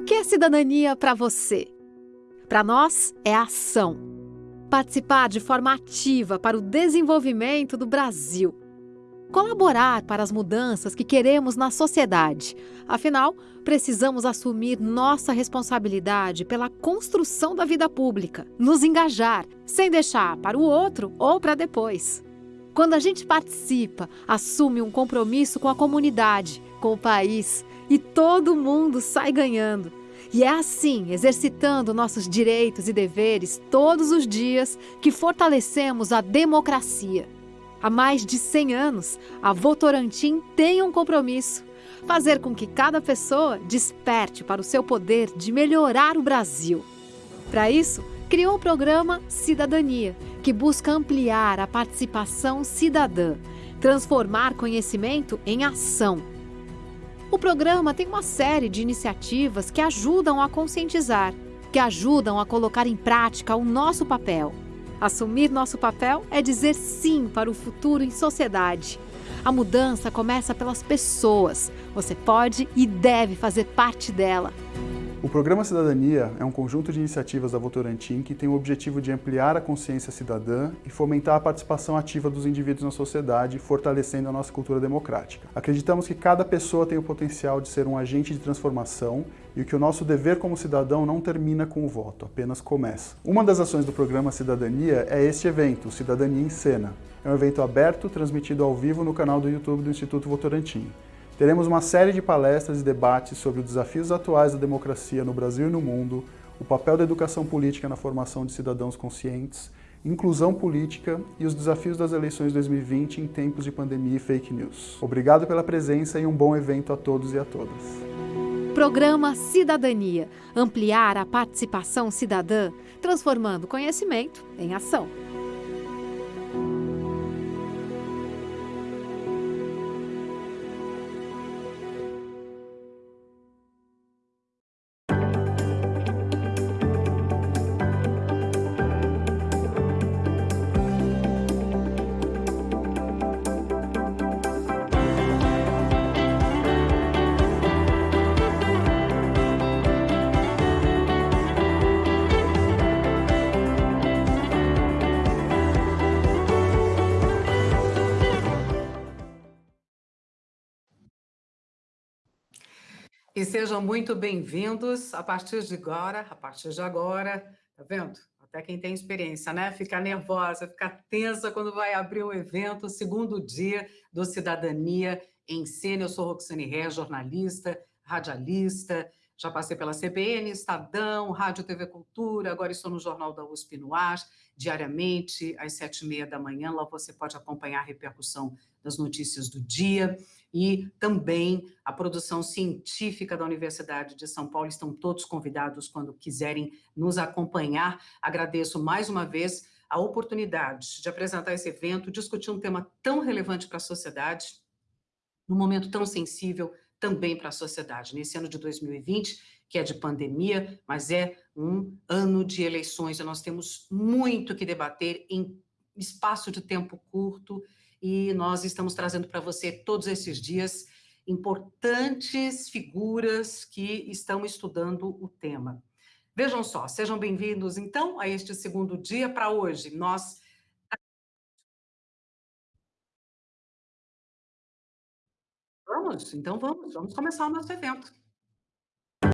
que é cidadania para você? Para nós, é ação. Participar de forma ativa para o desenvolvimento do Brasil. Colaborar para as mudanças que queremos na sociedade. Afinal, precisamos assumir nossa responsabilidade pela construção da vida pública, nos engajar, sem deixar para o outro ou para depois. Quando a gente participa, assume um compromisso com a comunidade, com o país, e todo mundo sai ganhando. E é assim, exercitando nossos direitos e deveres todos os dias, que fortalecemos a democracia. Há mais de 100 anos, a Votorantim tem um compromisso: fazer com que cada pessoa desperte para o seu poder de melhorar o Brasil. Para isso, criou o programa Cidadania, que busca ampliar a participação cidadã, transformar conhecimento em ação o programa tem uma série de iniciativas que ajudam a conscientizar, que ajudam a colocar em prática o nosso papel. Assumir nosso papel é dizer sim para o futuro em sociedade. A mudança começa pelas pessoas. Você pode e deve fazer parte dela. O Programa Cidadania é um conjunto de iniciativas da Votorantim que tem o objetivo de ampliar a consciência cidadã e fomentar a participação ativa dos indivíduos na sociedade, fortalecendo a nossa cultura democrática. Acreditamos que cada pessoa tem o potencial de ser um agente de transformação e que o nosso dever como cidadão não termina com o voto, apenas começa. Uma das ações do Programa Cidadania é este evento, Cidadania em Cena. É um evento aberto, transmitido ao vivo no canal do YouTube do Instituto Votorantim. Teremos uma série de palestras e debates sobre os desafios atuais da democracia no Brasil e no mundo, o papel da educação política na formação de cidadãos conscientes, inclusão política e os desafios das eleições 2020 em tempos de pandemia e fake news. Obrigado pela presença e um bom evento a todos e a todas. Programa Cidadania. Ampliar a participação cidadã, transformando conhecimento em ação. E sejam muito bem-vindos a partir de agora, a partir de agora, tá vendo? Até quem tem experiência, né? Fica nervosa, fica tensa quando vai abrir o evento, segundo dia do Cidadania em Cena. Eu sou Roxane Ré, jornalista, radialista, já passei pela CBN, Estadão, Rádio TV Cultura, agora estou no Jornal da USP no ar, diariamente, às sete e meia da manhã. Lá você pode acompanhar a repercussão das notícias do dia e também a produção científica da Universidade de São Paulo. Estão todos convidados quando quiserem nos acompanhar. Agradeço mais uma vez a oportunidade de apresentar esse evento, discutir um tema tão relevante para a sociedade, num momento tão sensível também para a sociedade. Nesse ano de 2020, que é de pandemia, mas é um ano de eleições, e nós temos muito que debater em espaço de tempo curto, e nós estamos trazendo para você todos esses dias importantes figuras que estão estudando o tema. Vejam só, sejam bem-vindos, então, a este segundo dia. Para hoje, nós... Vamos, então vamos, vamos começar o nosso evento.